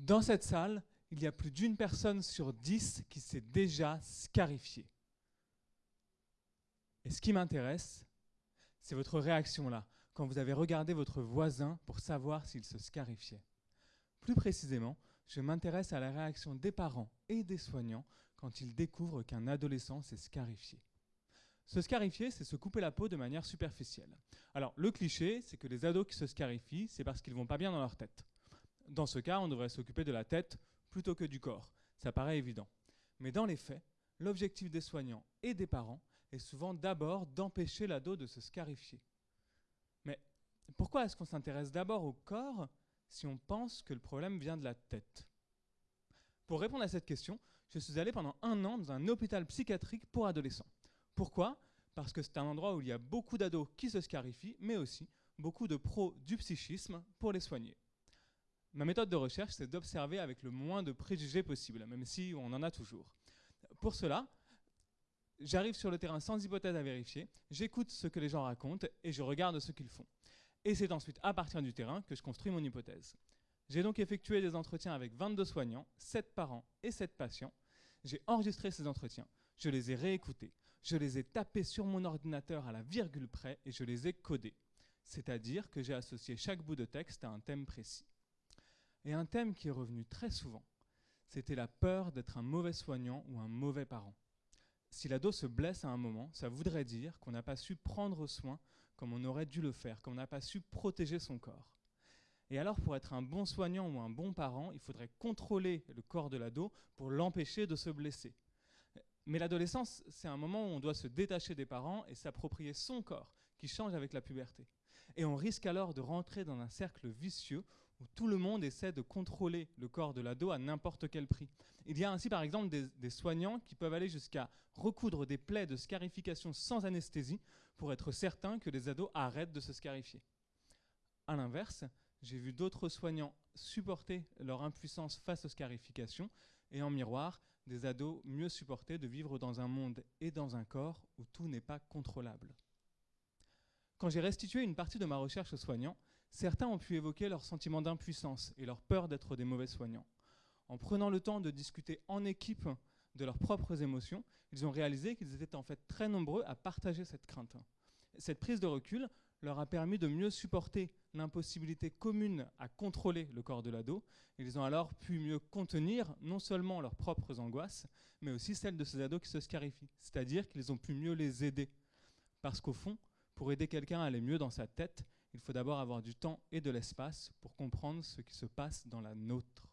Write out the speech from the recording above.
Dans cette salle, il y a plus d'une personne sur dix qui s'est déjà scarifiée. Et ce qui m'intéresse, c'est votre réaction là, quand vous avez regardé votre voisin pour savoir s'il se scarifiait. Plus précisément, je m'intéresse à la réaction des parents et des soignants quand ils découvrent qu'un adolescent s'est scarifié. Se scarifier, c'est se couper la peau de manière superficielle. Alors, le cliché, c'est que les ados qui se scarifient, c'est parce qu'ils vont pas bien dans leur tête. Dans ce cas, on devrait s'occuper de la tête plutôt que du corps. Ça paraît évident. Mais dans les faits, l'objectif des soignants et des parents est souvent d'abord d'empêcher l'ado de se scarifier. Mais pourquoi est-ce qu'on s'intéresse d'abord au corps si on pense que le problème vient de la tête? Pour répondre à cette question, je suis allé pendant un an dans un hôpital psychiatrique pour adolescents. Pourquoi? Parce que c'est un endroit où il y a beaucoup d'ados qui se scarifient, mais aussi beaucoup de pros du psychisme pour les soigner. Ma méthode de recherche, c'est d'observer avec le moins de préjugés possible, même si on en a toujours. Pour cela, j'arrive sur le terrain sans hypothèse à vérifier, j'écoute ce que les gens racontent et je regarde ce qu'ils font. Et c'est ensuite à partir du terrain que je construis mon hypothèse. J'ai donc effectué des entretiens avec 22 soignants, 7 parents et 7 patients. J'ai enregistré ces entretiens, je les ai réécoutés, je les ai tapés sur mon ordinateur à la virgule près et je les ai codés. C'est-à-dire que j'ai associé chaque bout de texte à un thème précis. Et un thème qui est revenu très souvent, c'était la peur d'être un mauvais soignant ou un mauvais parent. Si l'ado se blesse à un moment, ça voudrait dire qu'on n'a pas su prendre soin comme on aurait dû le faire, qu'on n'a pas su protéger son corps. Et alors, pour être un bon soignant ou un bon parent, il faudrait contrôler le corps de l'ado pour l'empêcher de se blesser. Mais l'adolescence, c'est un moment où on doit se détacher des parents et s'approprier son corps, qui change avec la puberté. Et on risque alors de rentrer dans un cercle vicieux où tout le monde essaie de contrôler le corps de l'ado à n'importe quel prix. Il y a ainsi par exemple des, soignants qui peuvent aller jusqu'à recoudre des plaies de scarification sans anesthésie pour être certain que les ados arrêtent de se scarifier. A l'inverse, j'ai vu d'autres soignants supporter leur impuissance face aux scarifications et en miroir, des ados mieux supporter de vivre dans un monde et dans un corps où tout n'est pas contrôlable. Quand j'ai restitué une partie de ma recherche aux soignants, certains ont pu évoquer leur sentiment d'impuissance et leur peur d'être des mauvais soignants. En prenant le temps de discuter en équipe de leurs propres émotions, ils ont réalisé qu'ils étaient en fait très nombreux à partager cette crainte. Cette prise de recul leur a permis de mieux supporter l'impossibilité commune à contrôler le corps de l'ado. Ils ont alors pu mieux contenir non seulement leurs propres angoisses, mais aussi celles de ces ados qui se scarifient. C'est-à-dire qu'ils ont pu mieux les aider. Parce qu'au fond, pour aider quelqu'un à aller mieux dans sa tête, il faut d'abord avoir du temps et de l'espace pour comprendre ce qui se passe dans la nôtre.